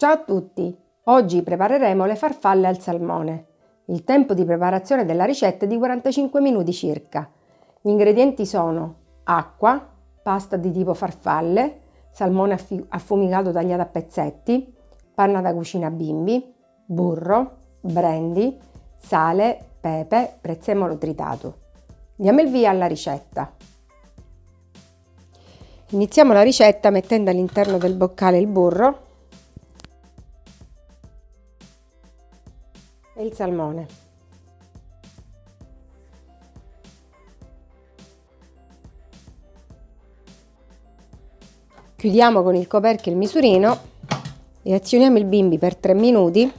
Ciao a tutti! Oggi prepareremo le farfalle al salmone. Il tempo di preparazione della ricetta è di 45 minuti circa. Gli ingredienti sono acqua, pasta di tipo farfalle, salmone affumicato tagliato a pezzetti, panna da cucina bimbi, burro, brandy, sale, pepe, prezzemolo tritato. Diamo il via alla ricetta. Iniziamo la ricetta mettendo all'interno del boccale il burro e il salmone. Chiudiamo con il coperchio il misurino e azioniamo il bimbi per 3 minuti.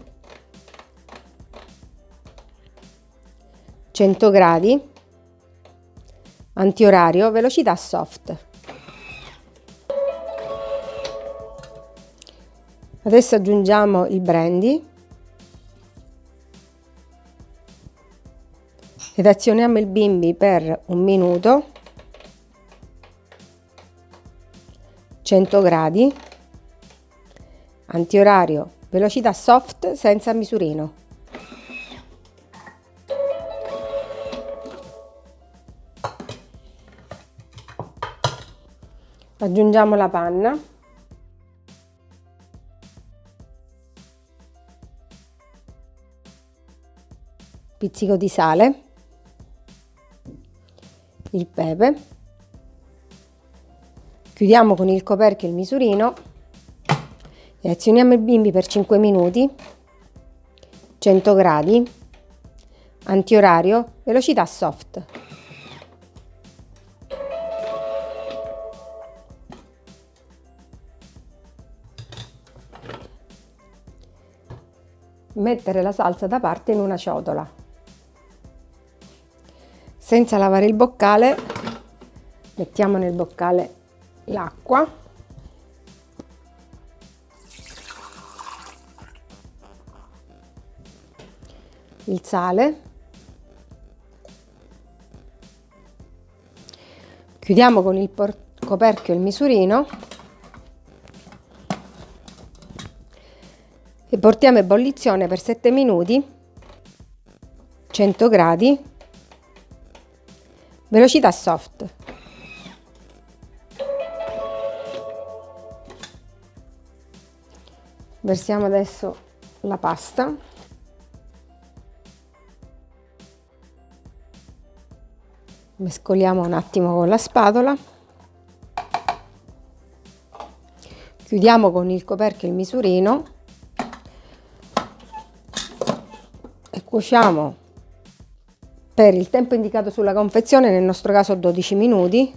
100 gradi. Antiorario velocità soft. Adesso aggiungiamo il brandy ed azioniamo il bimbi per un minuto. 100 gradi. Antiorario velocità soft senza misurino. Aggiungiamo la panna. Pizzico di sale, il pepe, chiudiamo con il coperchio il misurino. E azioniamo il bimbi per 5 minuti, 100 gradi, antiorario, velocità soft. Mettere la salsa da parte in una ciotola. Senza lavare il boccale mettiamo nel boccale l'acqua. Il sale. Chiudiamo con il coperchio il misurino. E portiamo ebollizione per 7 minuti 100 gradi velocità soft. Versiamo adesso la pasta. Mescoliamo un attimo con la spatola. Chiudiamo con il coperchio il misurino. E cuociamo per il tempo indicato sulla confezione, nel nostro caso 12 minuti,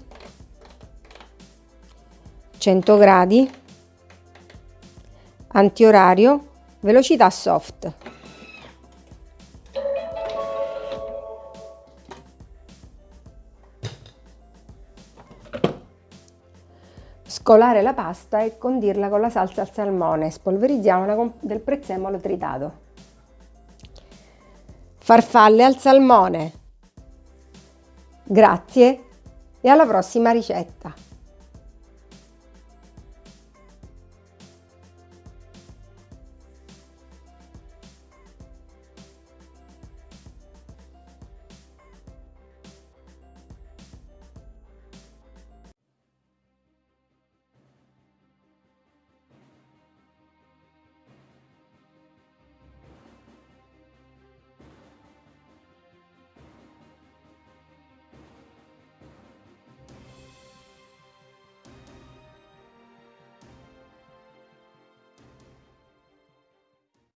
100 gradi, antiorario, velocità soft. Scolare la pasta e condirla con la salsa al salmone, spolverizziamola del prezzemolo tritato. Farfalle al salmone. Grazie e alla prossima ricetta.